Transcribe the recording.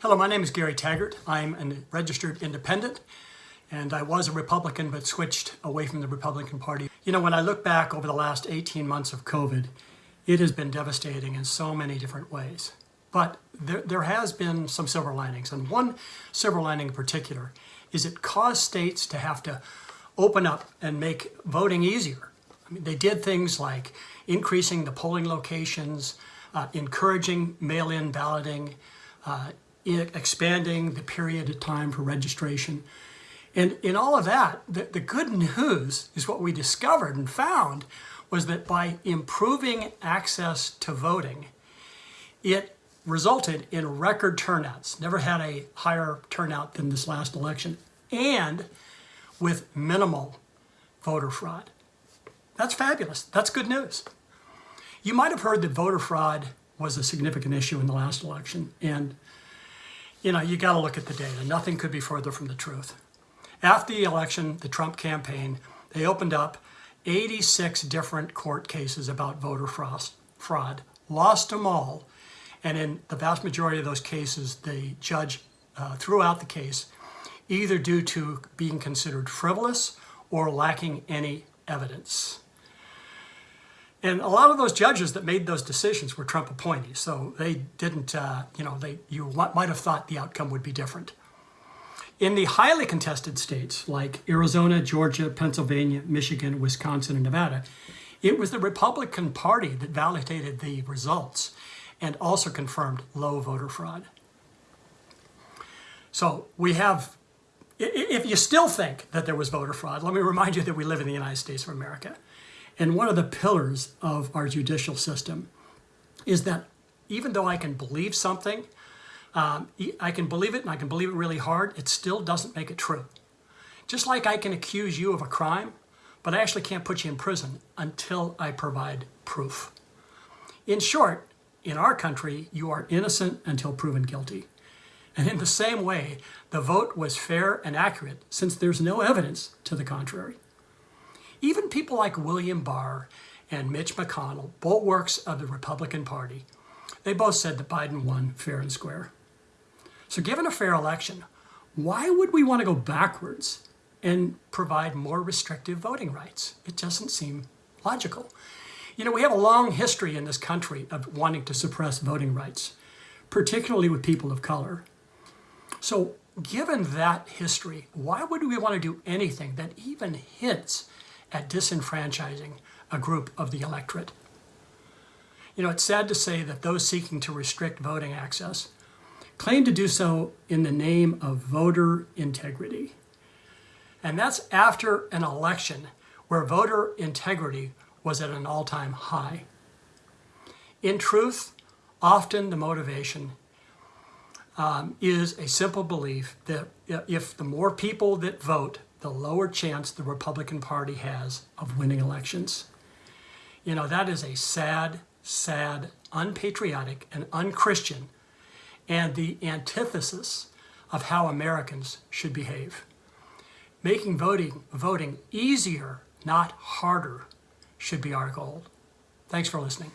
Hello, my name is Gary Taggart. I'm a registered independent and I was a Republican but switched away from the Republican Party. You know, when I look back over the last 18 months of COVID, it has been devastating in so many different ways. But there, there has been some silver linings. And one silver lining in particular is it caused states to have to open up and make voting easier. I mean, they did things like increasing the polling locations, uh, encouraging mail-in balloting, uh, expanding the period of time for registration. And in all of that, the, the good news is what we discovered and found was that by improving access to voting, it resulted in record turnouts. Never had a higher turnout than this last election. And with minimal voter fraud. That's fabulous. That's good news. You might have heard that voter fraud was a significant issue in the last election. And, you know, you got to look at the data. Nothing could be further from the truth. After the election, the Trump campaign, they opened up 86 different court cases about voter fraud, lost them all, and in the vast majority of those cases, the judge uh, threw out the case either due to being considered frivolous or lacking any evidence. And a lot of those judges that made those decisions were Trump appointees, so they didn't, uh, you know, they you might have thought the outcome would be different. In the highly contested states like Arizona, Georgia, Pennsylvania, Michigan, Wisconsin, and Nevada, it was the Republican Party that validated the results and also confirmed low voter fraud. So we have, if you still think that there was voter fraud, let me remind you that we live in the United States of America. And one of the pillars of our judicial system is that even though I can believe something, um, I can believe it and I can believe it really hard, it still doesn't make it true. Just like I can accuse you of a crime, but I actually can't put you in prison until I provide proof. In short, in our country, you are innocent until proven guilty. And in the same way, the vote was fair and accurate since there's no evidence to the contrary. Even people like William Barr and Mitch McConnell, bulwarks of the Republican Party, they both said that Biden won fair and square. So given a fair election, why would we want to go backwards and provide more restrictive voting rights? It doesn't seem logical. You know, we have a long history in this country of wanting to suppress voting rights, particularly with people of color. So given that history, why would we want to do anything that even hints at disenfranchising a group of the electorate. You know, it's sad to say that those seeking to restrict voting access claim to do so in the name of voter integrity. And that's after an election where voter integrity was at an all-time high. In truth, often the motivation um, is a simple belief that if the more people that vote the lower chance the Republican Party has of winning elections. You know, that is a sad, sad, unpatriotic, and unchristian, and the antithesis of how Americans should behave. Making voting, voting easier, not harder, should be our goal. Thanks for listening.